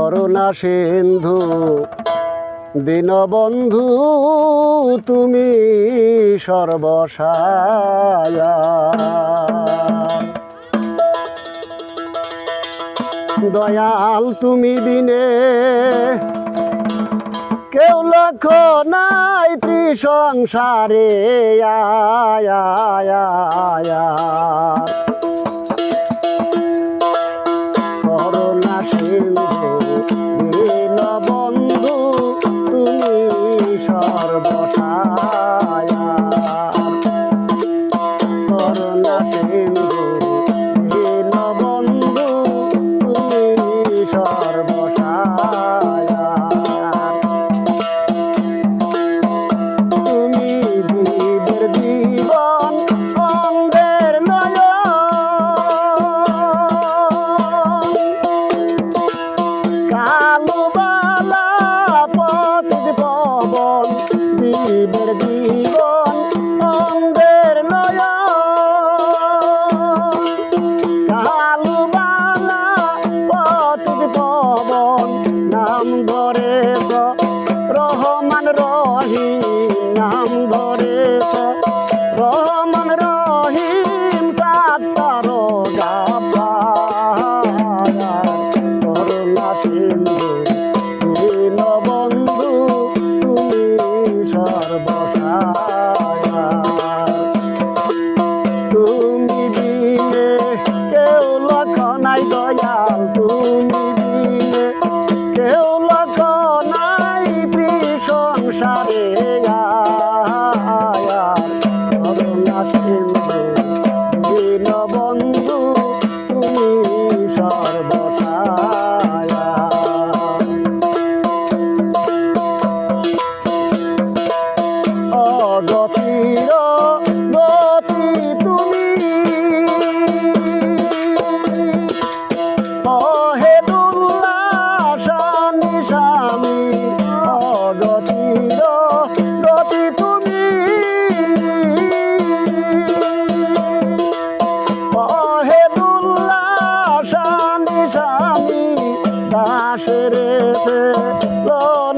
করুণা সিন্ধু। দীনবন্ধু তুমি সর্বসায়া দয়াল তুমি বিনে। কেউ লক্ষ নাই ত্রিসংসারে। আয়া, আয়া, সিন্ধু দীনবন্ধু তুমি সর্বসায়া নাম ধরে রহমান রহিম নাম ধরে রহমান রহিম সাতার গাবা করুণা সিন্ধু দীনবন্ধু তুমি সর্বসায়া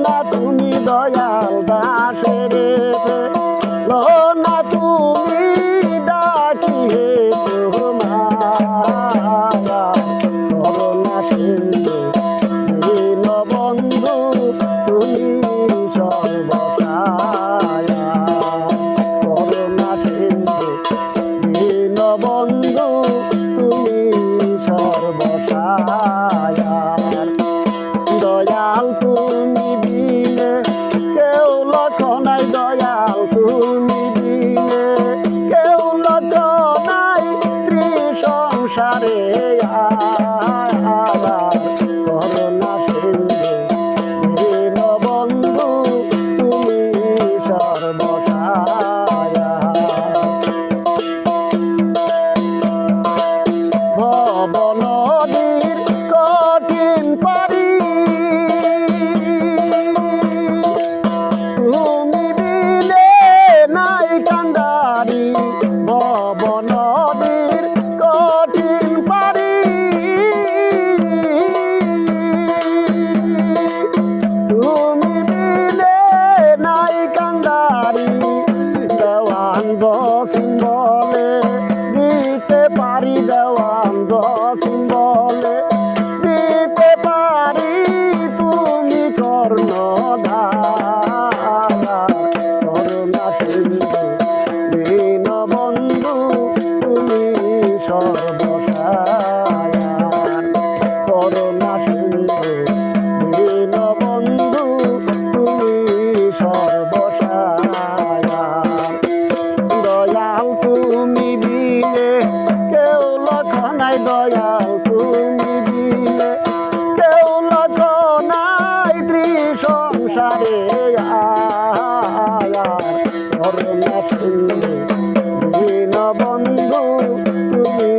লোনা তুমি দয়াল দাসের লোনা তুমি ডাকি হে দীনবন্ধু তুমি সর্বসায়া করুণা সিন্ধু তুমি সর্বসায়া দয়াল তুমি ত্রিসংসারে করুণা বলে নাই দয়াল তুমি দিলে কেউ লক্ষ নাই ত্রিসংসারে আয়া করুণা দীন বন্ধু তুমি